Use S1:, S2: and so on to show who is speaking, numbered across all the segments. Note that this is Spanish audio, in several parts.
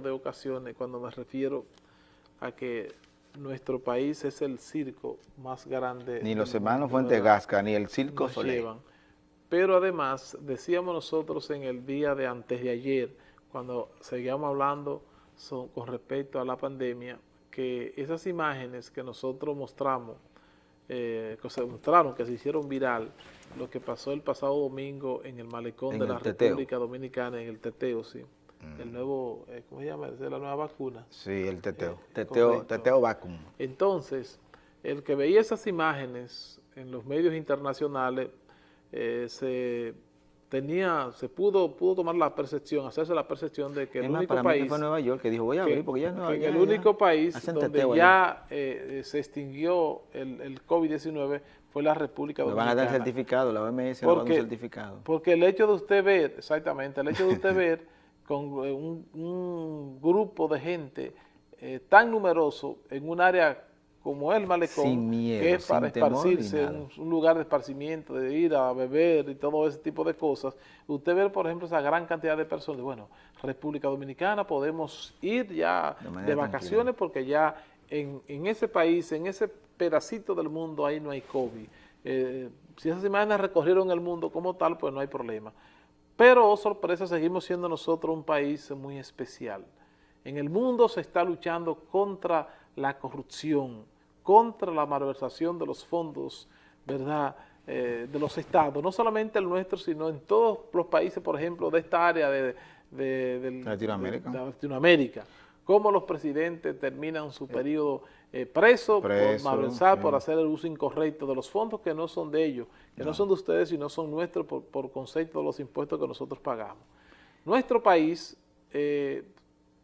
S1: de ocasiones cuando me refiero a que nuestro país es el circo más grande.
S2: Ni los hermanos Fuente Gasca, ni el circo Soleil.
S1: Pero además, decíamos nosotros en el día de antes de ayer, cuando seguíamos hablando con respecto a la pandemia, que esas imágenes que nosotros mostramos, eh, que se mostraron, que se hicieron viral, lo que pasó el pasado domingo en el malecón de la República Dominicana, en el Teteo, sí. Mm. El nuevo, eh, ¿cómo se llama? Es la nueva vacuna.
S2: Sí, el Teteo. Eh, teteo, teteo Vacum.
S1: Entonces, el que veía esas imágenes en los medios internacionales, se tenía, se pudo, pudo tomar la percepción, hacerse la percepción de que el único país...
S2: fue Nueva York que dijo, voy a ver, porque ya no...
S1: el único país donde ya eh, se extinguió el, el COVID-19 fue la República Dominicana.
S2: van a dar certificado, la OMS porque, va a dar un certificado.
S1: Porque el hecho de usted ver, exactamente, el hecho de usted ver con eh, un, grupo de gente eh, tan numeroso en un área como el malecón, que es para esparcirse, un, lugar de esparcimiento, de ir a beber y todo ese tipo de cosas. Usted ve, por ejemplo, esa gran cantidad de personas, bueno, República Dominicana, podemos ir ya de, vacaciones porque ya en, ese país, en ese pedacito del mundo, ahí no hay COVID. Eh, si esas imágenes recorrieron el mundo como tal, pues no hay problema. Pero, oh sorpresa, seguimos siendo nosotros un país muy especial. En el mundo se está luchando contra la corrupción, contra la malversación de los fondos, ¿verdad?, eh, de los estados, no solamente el nuestro, sino en todos los países, por ejemplo, de esta área de,
S2: Latinoamérica.
S1: Latinoamérica, cómo los presidentes terminan su periodo eh, preso, por malversar, por hacer el uso incorrecto de los fondos que no son de ellos, que no, son de ustedes, sino son nuestros por, por, concepto de los impuestos que nosotros pagamos. Nuestro país, eh,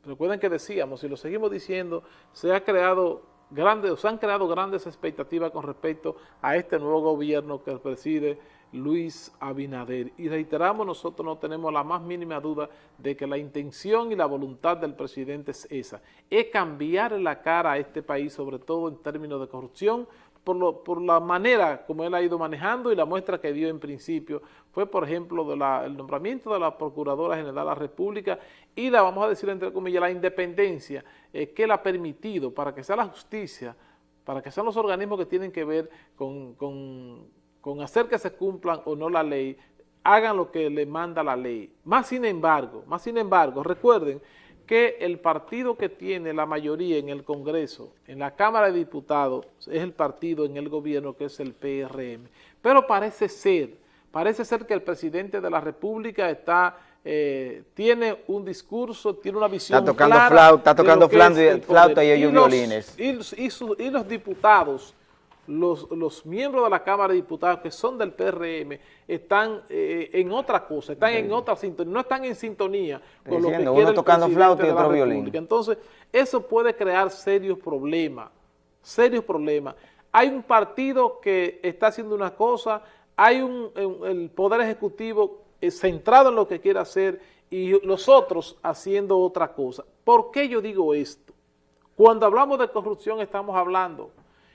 S1: recuerden que decíamos, y lo seguimos diciendo, se ha creado grandes, se han creado grandes expectativas con respecto a este nuevo gobierno que preside Luis Abinader. Y reiteramos, nosotros no tenemos la más mínima duda de que la intención y la voluntad del presidente es esa, es cambiar la cara a este país, sobre todo en términos de corrupción, por, lo, por la manera como él ha ido manejando y la muestra que dio en principio fue, por ejemplo, el nombramiento de la Procuradora General de la República y la, vamos a decir entre comillas, la independencia eh, que él ha permitido para que sea la justicia, para que sean los organismos que tienen que ver con, con, con hacer que se cumplan o no la ley, hagan lo que le manda la ley. Más sin embargo, más sin embargo, recuerden que el partido que tiene la mayoría en el Congreso, en la Cámara de Diputados, es el partido en el gobierno que es el PRM. Pero parece ser, parece ser que el presidente de la República está, eh, tiene un discurso, tiene una visión
S2: Está tocando flauta, está tocando flauta, y ellos violines.
S1: y los diputados los, los, miembros de la Cámara de Diputados que son del PRM están eh, en otra cosa, están en otra sintonía, no están en sintonía
S2: con lo que quiere uno tocando flauta y otro violín.
S1: Entonces, eso puede crear serios problemas, serios problemas. Hay un partido que está haciendo una cosa, hay un, el Poder Ejecutivo eh, centrado en lo que quiere hacer y los otros haciendo otra cosa. ¿Por qué yo digo esto? Cuando hablamos de corrupción estamos hablando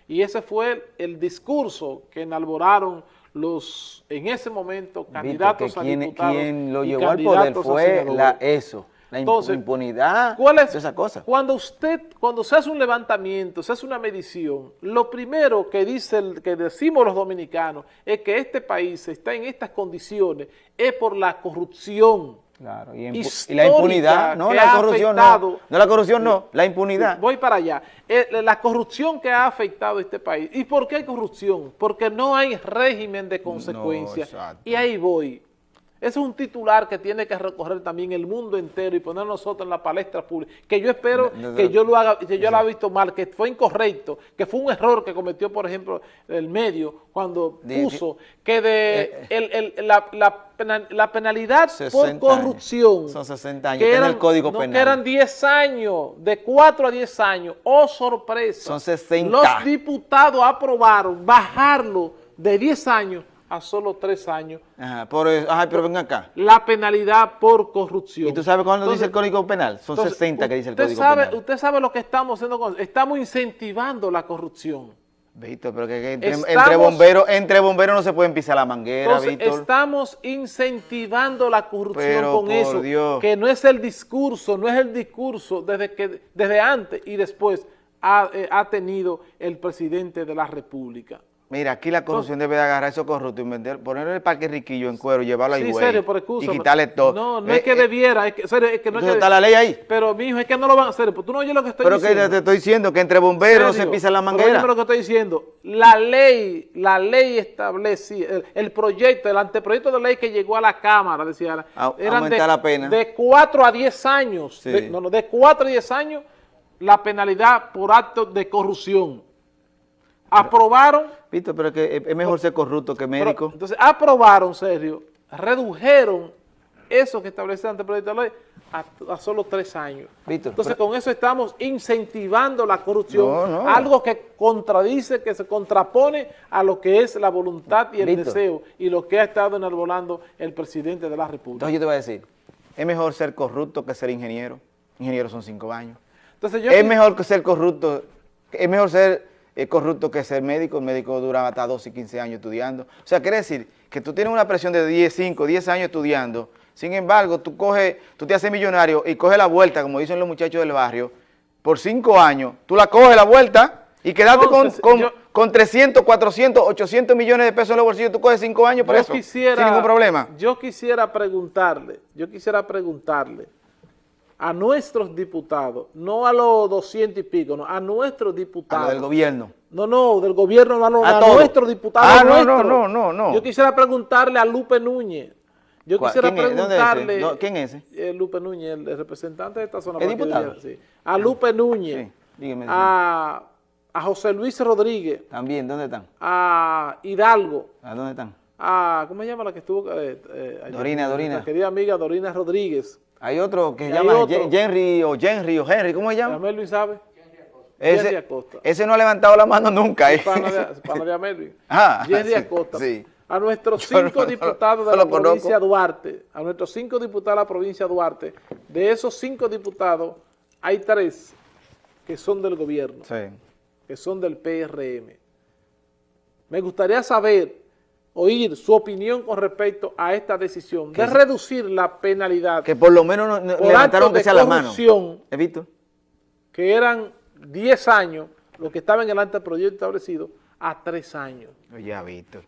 S1: y ese fue el, discurso que enalboraron los, en ese momento, candidatos a diputados
S2: quien lo llevó al poder fue la, eso, la impunidad, ¿cuál es, esa cosa.
S1: Cuando usted, cuando se hace un levantamiento, se hace una medición, lo primero que dice el, que decimos los dominicanos es que este país está en estas condiciones es por la corrupción
S2: Claro, y, la impunidad, no la corrupción, no, no la corrupción, no, la impunidad.
S1: Voy para allá. Eh, la corrupción que ha afectado a este país. ¿Y por qué hay corrupción? Porque no hay régimen de consecuencia. y ahí voy. Ese es un titular que tiene que recorrer también el mundo entero y poner nosotros en la palestra pública. Que yo espero que yo lo haga, que yo lo haya visto mal, que fue incorrecto, que fue un error que cometió, por ejemplo, el medio cuando puso que de eh, la, penalidad por corrupción.
S2: Son 60 años, que eran, el Código Penal.
S1: Que eran 10 años, de 4 a 10 años. ¡Oh, sorpresa!
S2: Son 60.
S1: Los diputados aprobaron bajarlo de 10 años a solo tres años.
S2: Ajá, por, ajá, pero ven acá.
S1: La penalidad por corrupción.
S2: ¿Y tú sabes cuándo dice el Código Penal? Son 60 que dice el Código
S1: sabe,
S2: Penal.
S1: Usted sabe lo que estamos haciendo, con, estamos incentivando la corrupción.
S2: Víctor, pero que, entre, bomberos entre bomberos no se pueden pisar la manguera, Víctor.
S1: Estamos incentivando la corrupción con eso, que no es el discurso, no es el discurso desde, que, desde antes y después ha, eh, ha tenido el presidente de la República.
S2: Mira, aquí la corrupción debe de agarrar a esos corruptos y vender, ponerle el parque riquillo en cuero, llevarlo
S1: sí, serio,
S2: excusa, y quitarle todo.
S1: No, no es que eh, debiera, es que, serio, es que no es que,
S2: está la ley ahí.
S1: Pero, mi hijo, es que no lo van a hacer, pues tú no oyes lo que estoy
S2: pero
S1: diciendo.
S2: Pero que te estoy diciendo que entre bomberos no se pisa la manguera.
S1: Pero lo que estoy diciendo, la ley, la ley establece, el, proyecto, el anteproyecto de ley que llegó a la Cámara, decía,
S2: eran de, la pena.
S1: de 4 a 10 años, no, no, de 4 a 10 años, la penalidad por acto de corrupción. Aprobaron.
S2: Víctor, pero que es mejor ser corrupto que médico.
S1: entonces, aprobaron, serio, redujeron eso que establece el anteproyecto de ley a, solo tres años. Víctor, entonces, con eso estamos incentivando la corrupción, algo que contradice, que se contrapone a lo que es la voluntad y el deseo y lo que ha estado enarbolando el presidente de la República.
S2: Entonces, yo te voy a decir, es mejor ser corrupto que ser ingeniero. Ingeniero son cinco años.
S1: Entonces, yo
S2: es mejor que ser corrupto, es mejor ser es corrupto que ser médico, el médico dura hasta 12 y 15 años estudiando. O sea, quiere decir que tú tienes una presión de 10, 5, 10 años estudiando, sin embargo, tú coges, tú te haces millonario y coges la vuelta, como dicen los muchachos del barrio, por 5 años, tú la coges la vuelta y quedaste con, 300, 400, 800 millones de pesos en los bolsillos, tú coges 5 años por eso, sin ningún problema.
S1: Yo quisiera preguntarle, yo quisiera preguntarle, a nuestros diputados, no a los 200 y pico, no, a nuestros diputados.
S2: A del gobierno.
S1: No, no, del gobierno, no, a, nuestros diputados.
S2: Ah, no, no, no, no, no.
S1: Yo quisiera preguntarle a Lupe Núñez. Yo quisiera preguntarle.
S2: ¿Quién es
S1: ese? Eh, Lupe Núñez, el, representante de esta zona.
S2: ¿El diputado?
S1: sí. A Lupe Núñez. dígame. A, a José Luis Rodríguez.
S2: También, ¿dónde están?
S1: A Hidalgo.
S2: ¿A dónde están?
S1: A, ¿cómo se llama la que estuvo? Eh,
S2: eh, Dorina, Dorina.
S1: querida amiga Dorina Rodríguez.
S2: Hay otro que se llama Henry o Henry o Henry, ¿cómo se llama?
S1: Melvin sabe.
S2: Ese, Acosta. ese no ha levantado la mano nunca. ¿eh?
S1: Pana de, pana de Melvin.
S2: Ah,
S1: Henry Acosta. A nuestros cinco diputados de la provincia de Duarte, a nuestros cinco diputados de la provincia de Duarte, de esos cinco diputados, hay tres que son del gobierno, que son del PRM. Me gustaría saber oír su opinión con respecto a esta decisión de reducir la penalidad.
S2: Que por lo menos no, levantaron que sea la mano.
S1: ¿He visto? Que eran 10 años, lo que estaba en el anteproyecto establecido, a 3 años.
S2: Ya, Víctor.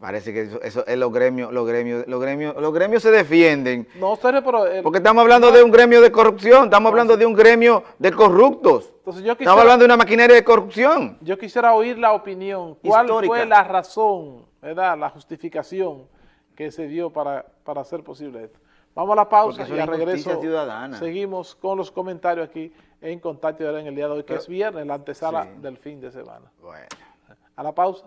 S2: Parece que eso, es los gremios, los gremios, los gremios, los gremios se defienden.
S1: No, serio, pero...
S2: porque estamos hablando de un gremio de corrupción, estamos hablando de un gremio de corruptos. Entonces yo estamos hablando de una maquinaria de corrupción.
S1: Yo quisiera oír la opinión. ¿Cuál fue la razón ¿verdad? la justificación que se dio para, para hacer posible esto. Vamos a la pausa y a regreso seguimos con los comentarios aquí en Contacto en el día de hoy, que es viernes, la antesala del fin de semana. Bueno. A la pausa.